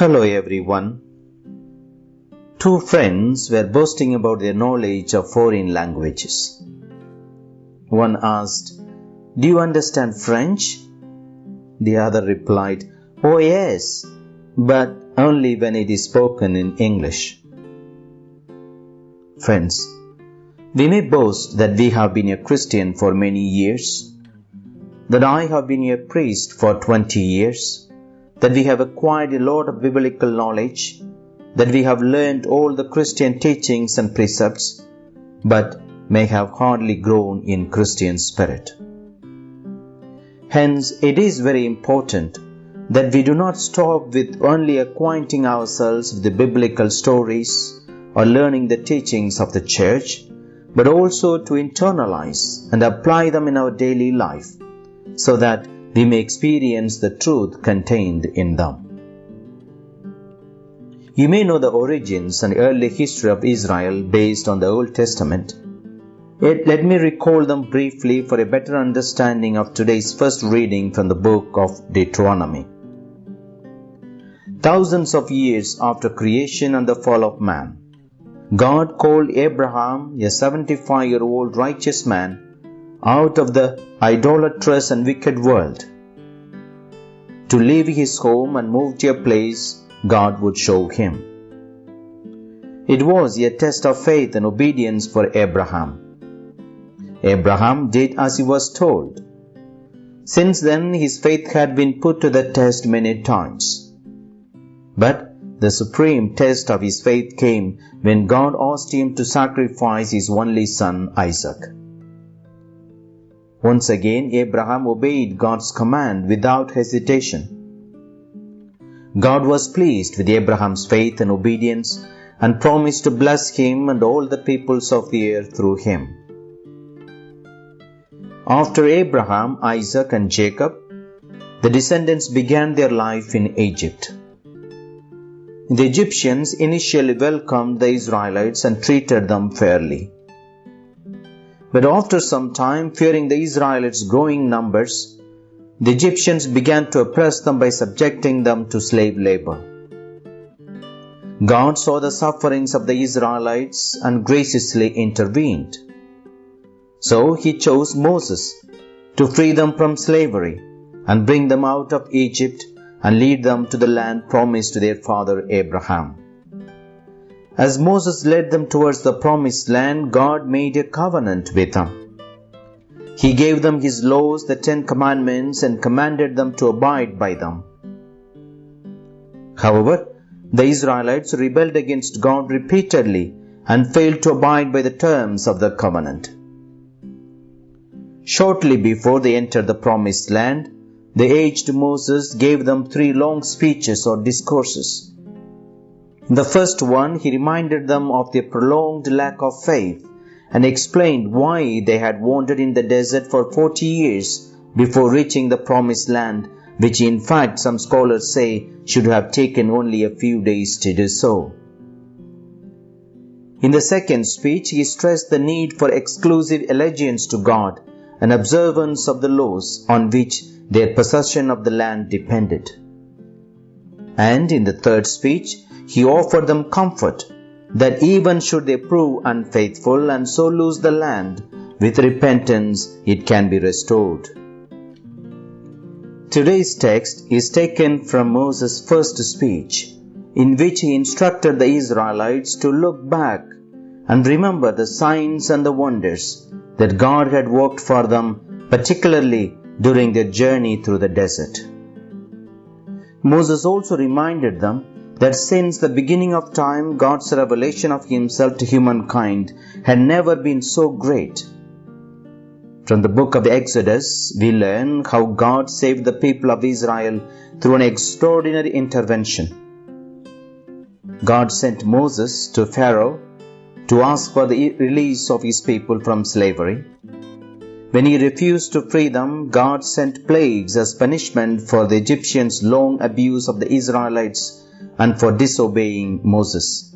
Hello everyone. Two friends were boasting about their knowledge of foreign languages. One asked, Do you understand French? The other replied, Oh yes, but only when it is spoken in English. Friends, we may boast that we have been a Christian for many years, that I have been a priest for 20 years, that we have acquired a lot of biblical knowledge, that we have learned all the Christian teachings and precepts, but may have hardly grown in Christian spirit. Hence, it is very important that we do not stop with only acquainting ourselves with the biblical stories or learning the teachings of the church, but also to internalize and apply them in our daily life so that we may experience the truth contained in them. You may know the origins and early history of Israel based on the Old Testament. Yet let me recall them briefly for a better understanding of today's first reading from the book of Deuteronomy. Thousands of years after creation and the fall of man, God called Abraham, a 75 year old righteous man, out of the idolatrous and wicked world to leave his home and move to a place God would show him. It was a test of faith and obedience for Abraham. Abraham did as he was told. Since then, his faith had been put to the test many times. But the supreme test of his faith came when God asked him to sacrifice his only son Isaac. Once again, Abraham obeyed God's command without hesitation. God was pleased with Abraham's faith and obedience and promised to bless him and all the peoples of the earth through him. After Abraham, Isaac, and Jacob, the descendants began their life in Egypt. The Egyptians initially welcomed the Israelites and treated them fairly. But after some time, fearing the Israelites' growing numbers, the Egyptians began to oppress them by subjecting them to slave labor. God saw the sufferings of the Israelites and graciously intervened. So he chose Moses to free them from slavery and bring them out of Egypt and lead them to the land promised to their father Abraham. As Moses led them towards the promised land, God made a covenant with them. He gave them His laws, the Ten Commandments, and commanded them to abide by them. However, the Israelites rebelled against God repeatedly and failed to abide by the terms of the covenant. Shortly before they entered the promised land, the aged Moses gave them three long speeches or discourses. In the first one, he reminded them of their prolonged lack of faith and explained why they had wandered in the desert for 40 years before reaching the promised land, which in fact some scholars say should have taken only a few days to do so. In the second speech, he stressed the need for exclusive allegiance to God and observance of the laws on which their possession of the land depended. And in the third speech, he offered them comfort that even should they prove unfaithful and so lose the land, with repentance it can be restored. Today's text is taken from Moses' first speech, in which he instructed the Israelites to look back and remember the signs and the wonders that God had worked for them, particularly during their journey through the desert. Moses also reminded them that since the beginning of time, God's revelation of Himself to humankind had never been so great. From the book of Exodus, we learn how God saved the people of Israel through an extraordinary intervention. God sent Moses to Pharaoh to ask for the release of his people from slavery. When he refused to free them, God sent plagues as punishment for the Egyptians' long abuse of the Israelites and for disobeying Moses.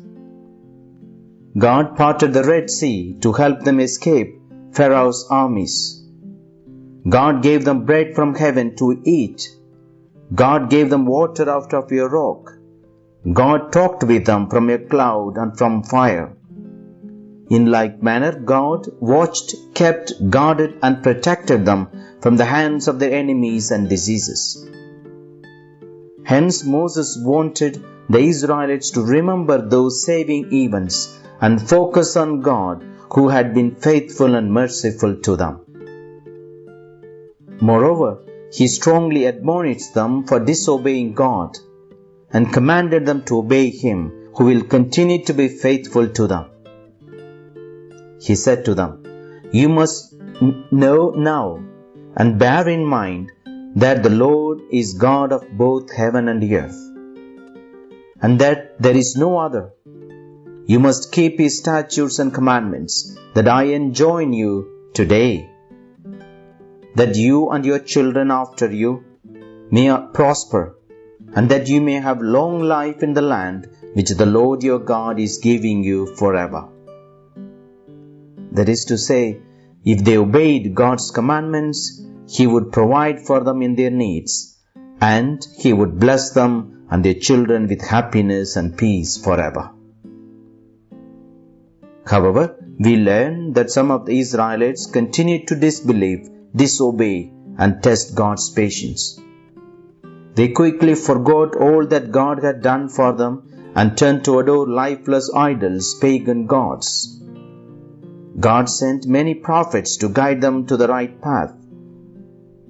God parted the Red Sea to help them escape Pharaoh's armies. God gave them bread from heaven to eat. God gave them water out of a rock. God talked with them from a cloud and from fire. In like manner, God watched, kept, guarded, and protected them from the hands of their enemies and diseases. Hence, Moses wanted the Israelites to remember those saving events and focus on God who had been faithful and merciful to them. Moreover, he strongly admonished them for disobeying God and commanded them to obey Him who will continue to be faithful to them. He said to them, You must know now and bear in mind that the Lord is God of both heaven and earth, and that there is no other. You must keep His statutes and commandments that I enjoin you today, that you and your children after you may prosper, and that you may have long life in the land which the Lord your God is giving you forever. That is to say, if they obeyed God's commandments, He would provide for them in their needs, and He would bless them and their children with happiness and peace forever. However, we learn that some of the Israelites continued to disbelieve, disobey, and test God's patience. They quickly forgot all that God had done for them and turned to adore lifeless idols, pagan gods. God sent many prophets to guide them to the right path,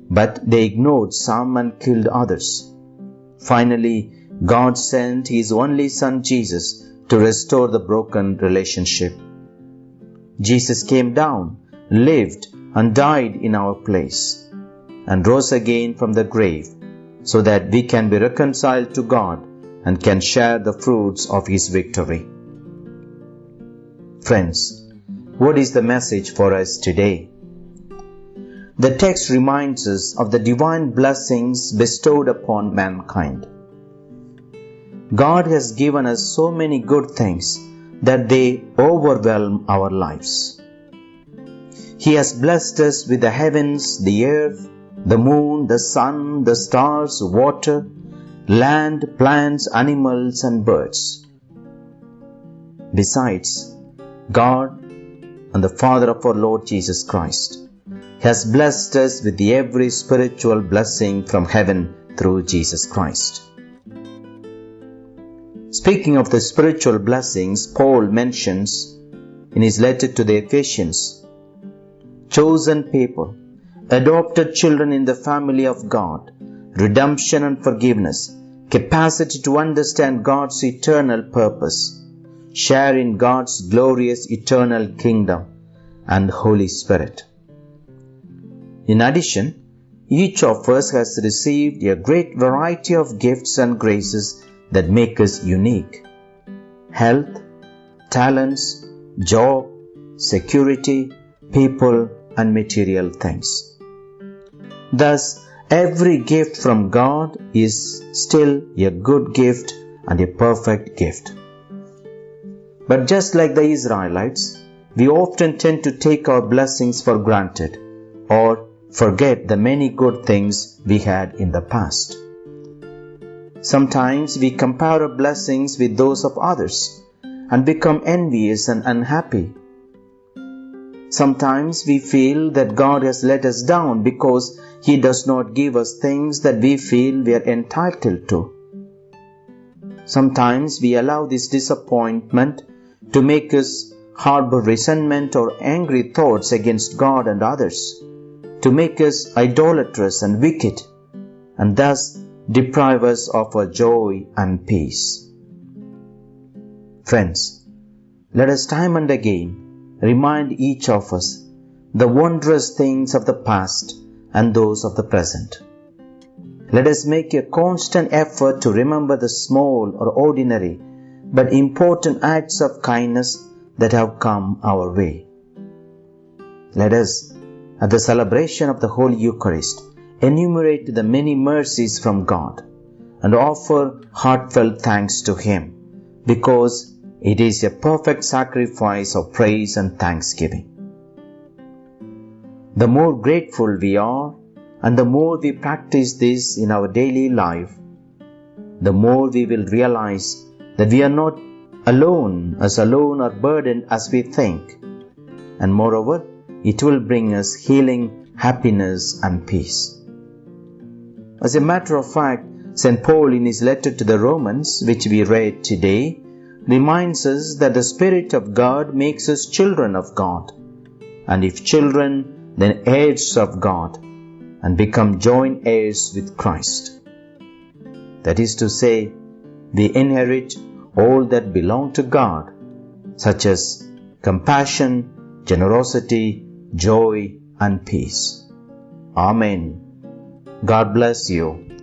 but they ignored some and killed others. Finally, God sent His only Son Jesus to restore the broken relationship. Jesus came down, lived, and died in our place, and rose again from the grave, so that we can be reconciled to God and can share the fruits of His victory. Friends, what is the message for us today? The text reminds us of the divine blessings bestowed upon mankind. God has given us so many good things that they overwhelm our lives. He has blessed us with the heavens, the earth, the moon, the sun, the stars, water, land, plants, animals, and birds. Besides, God and the Father of our Lord Jesus Christ, has blessed us with every spiritual blessing from heaven through Jesus Christ. Speaking of the spiritual blessings, Paul mentions in his letter to the Ephesians chosen people, adopted children in the family of God, redemption and forgiveness, capacity to understand God's eternal purpose, share in God's glorious eternal kingdom and Holy Spirit. In addition, each of us has received a great variety of gifts and graces that make us unique. Health, talents, job, security, people, and material things. Thus, every gift from God is still a good gift and a perfect gift. But just like the Israelites, we often tend to take our blessings for granted or forget the many good things we had in the past. Sometimes we compare our blessings with those of others and become envious and unhappy. Sometimes we feel that God has let us down because He does not give us things that we feel we are entitled to. Sometimes we allow this disappointment to make us harbor resentment or angry thoughts against God and others, to make us idolatrous and wicked, and thus deprive us of our joy and peace. Friends, let us time and again remind each of us the wondrous things of the past and those of the present. Let us make a constant effort to remember the small or ordinary but important acts of kindness that have come our way. Let us, at the celebration of the Holy Eucharist, enumerate the many mercies from God and offer heartfelt thanks to Him because it is a perfect sacrifice of praise and thanksgiving. The more grateful we are and the more we practice this in our daily life, the more we will realize that we are not alone, as alone or burdened as we think. And moreover, it will bring us healing, happiness, and peace. As a matter of fact, St. Paul, in his letter to the Romans, which we read today, reminds us that the Spirit of God makes us children of God, and if children, then heirs of God, and become joint heirs with Christ. That is to say, we inherit all that belong to God, such as compassion, generosity, joy, and peace. Amen. God bless you.